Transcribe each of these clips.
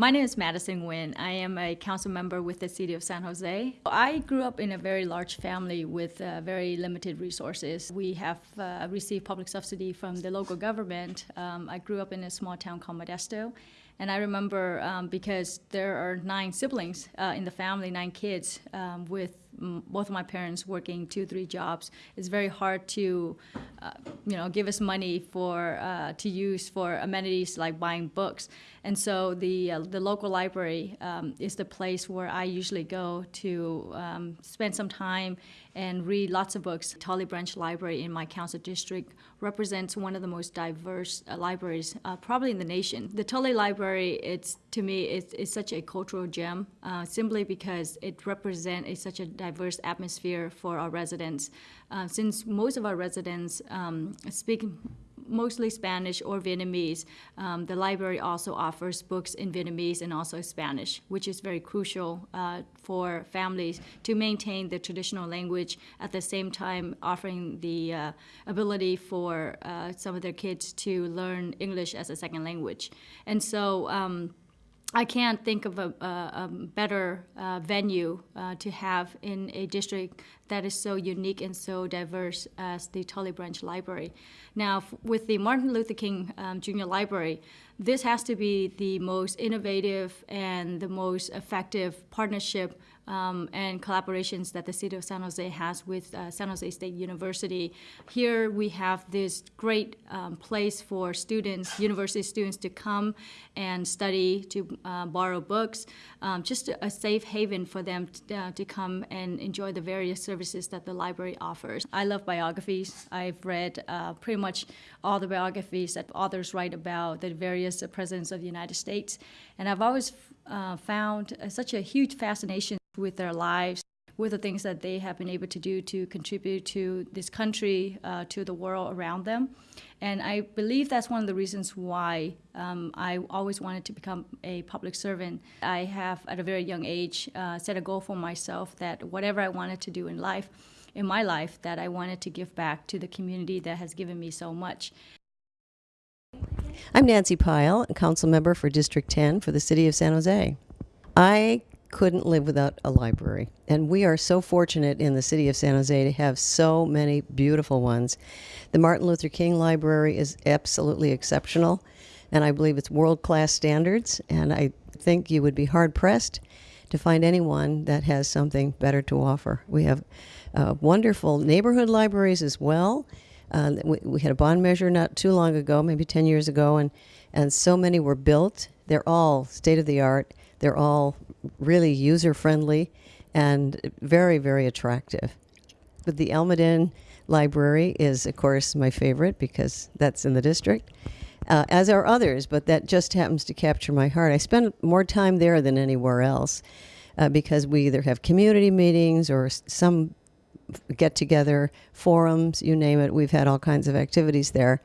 My name is Madison Nguyen. I am a council member with the City of San Jose. I grew up in a very large family with uh, very limited resources. We have uh, received public subsidy from the local government. Um, I grew up in a small town called Modesto. And I remember um, because there are nine siblings uh, in the family, nine kids, um, with both of my parents working two, three jobs. It's very hard to, uh, you know, give us money for uh, to use for amenities like buying books. And so the uh, the local library um, is the place where I usually go to um, spend some time and read lots of books. Tully Branch Library in my council district represents one of the most diverse uh, libraries, uh, probably in the nation. The Tully Library, it's to me, it's, it's such a cultural gem, uh, simply because it represents such a diverse atmosphere for our residents. Uh, since most of our residents um, speak mostly Spanish or Vietnamese. Um, the library also offers books in Vietnamese and also Spanish, which is very crucial uh, for families to maintain the traditional language at the same time offering the uh, ability for uh, some of their kids to learn English as a second language. And so um, I can't think of a, a, a better uh, venue uh, to have in a district that is so unique and so diverse as the Tully Branch Library. Now, with the Martin Luther King um, Junior Library, this has to be the most innovative and the most effective partnership um, and collaborations that the city of San Jose has with uh, San Jose State University. Here we have this great um, place for students, university students, to come and study, to uh, borrow books, um, just a safe haven for them to, uh, to come and enjoy the various services that the library offers. I love biographies. I've read uh, pretty much all the biographies that authors write about the various presidents of the United States, and I've always uh, found such a huge fascination with their lives, with the things that they have been able to do to contribute to this country, uh, to the world around them. And I believe that's one of the reasons why um, I always wanted to become a public servant. I have, at a very young age, uh, set a goal for myself that whatever I wanted to do in life, in my life, that I wanted to give back to the community that has given me so much. I'm Nancy Pyle, a council member for District 10 for the City of San Jose. I couldn't live without a library, and we are so fortunate in the City of San Jose to have so many beautiful ones. The Martin Luther King Library is absolutely exceptional, and I believe it's world class standards, and I think you would be hard pressed to find anyone that has something better to offer. We have uh, wonderful neighborhood libraries as well. Uh, we, we had a bond measure not too long ago, maybe 10 years ago, and, and so many were built. They're all state of the art. They're all really user friendly and very, very attractive. But the Almaden Library is, of course, my favorite because that's in the district, uh, as are others, but that just happens to capture my heart. I spend more time there than anywhere else uh, because we either have community meetings or some get together, forums, you name it. We've had all kinds of activities there.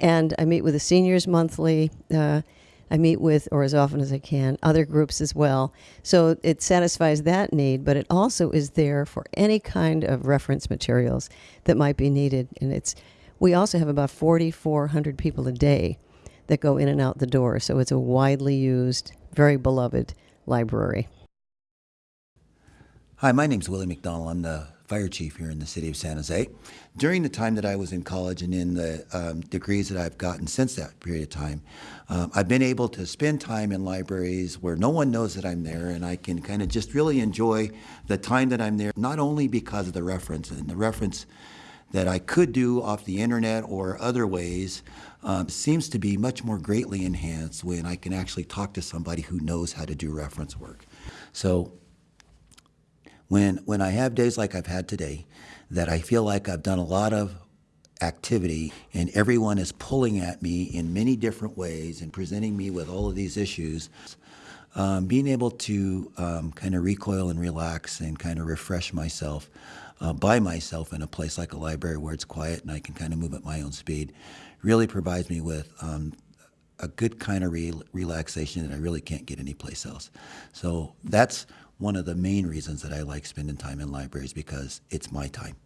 And I meet with the seniors monthly. Uh, I meet with, or as often as I can, other groups as well. So it satisfies that need, but it also is there for any kind of reference materials that might be needed. And it's, we also have about 4,400 people a day that go in and out the door. So it's a widely used, very beloved library. Hi, my name's Willie McDonald. I'm the fire chief here in the city of San Jose. During the time that I was in college and in the um, degrees that I've gotten since that period of time, um, I've been able to spend time in libraries where no one knows that I'm there, and I can kind of just really enjoy the time that I'm there, not only because of the reference and the reference that I could do off the internet or other ways um, seems to be much more greatly enhanced when I can actually talk to somebody who knows how to do reference work. So when when I have days like I've had today, that I feel like I've done a lot of activity and everyone is pulling at me in many different ways and presenting me with all of these issues. Um, being able to um, kind of recoil and relax and kind of refresh myself uh, by myself in a place like a library where it's quiet and I can kind of move at my own speed really provides me with um, a good kind of re- relaxation that I really can't get anyplace else. So that's one of the main reasons that I like spending time in libraries because it's my time.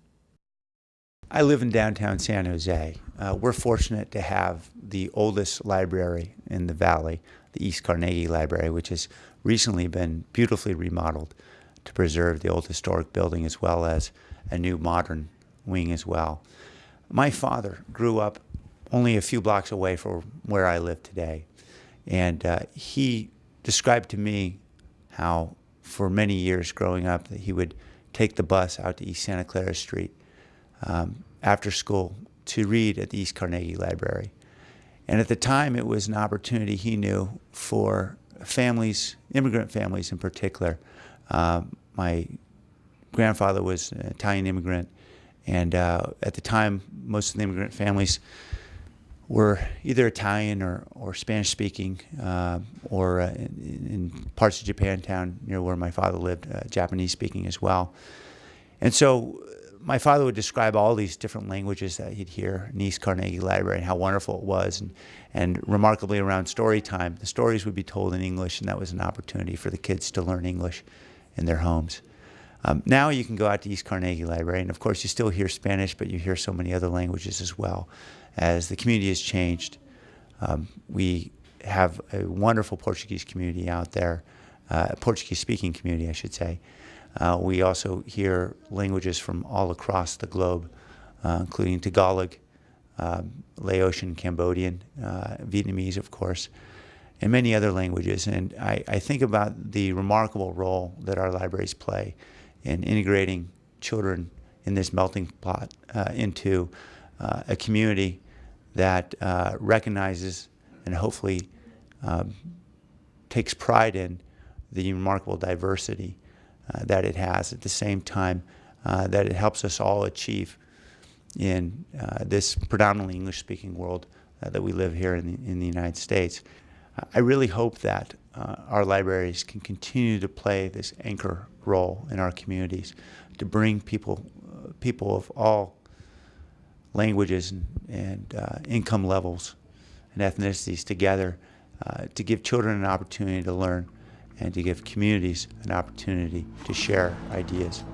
I live in downtown San Jose. Uh, we're fortunate to have the oldest library in the valley, the East Carnegie Library, which has recently been beautifully remodeled to preserve the old historic building as well as a new modern wing as well. My father grew up only a few blocks away from where I live today, and uh, he described to me how, for many years growing up, that he would take the bus out to East Santa Clara Street um, after school to read at the East Carnegie Library. And at the time, it was an opportunity he knew for families, immigrant families in particular. Um, my grandfather was an Italian immigrant, and uh, at the time, most of the immigrant families were either Italian or, or Spanish speaking, uh, or uh, in, in parts of Japantown near where my father lived, uh, Japanese speaking as well. And so my father would describe all these different languages that he'd hear in East Carnegie Library and how wonderful it was. And, and remarkably, around story time, the stories would be told in English, and that was an opportunity for the kids to learn English in their homes. Um, now you can go out to East Carnegie Library, and of course, you still hear Spanish, but you hear so many other languages as well. As the community has changed, um, we have a wonderful Portuguese community out there, uh, Portuguese speaking community, I should say. Uh, we also hear languages from all across the globe, uh, including Tagalog, um, Laotian, Cambodian, uh, Vietnamese, of course, and many other languages. And I, I think about the remarkable role that our libraries play in integrating children in this melting pot uh, into uh, a community that uh, recognizes and hopefully um, takes pride in the remarkable diversity uh, that it has at the same time uh, that it helps us all achieve in uh, this predominantly English speaking world that we live here in the, in the United States. I really hope that uh, our libraries can continue to play this anchor role in our communities to bring people, uh, people of all languages and, and uh, income levels and ethnicities together uh, to give children an opportunity to learn and to give communities an opportunity to share ideas.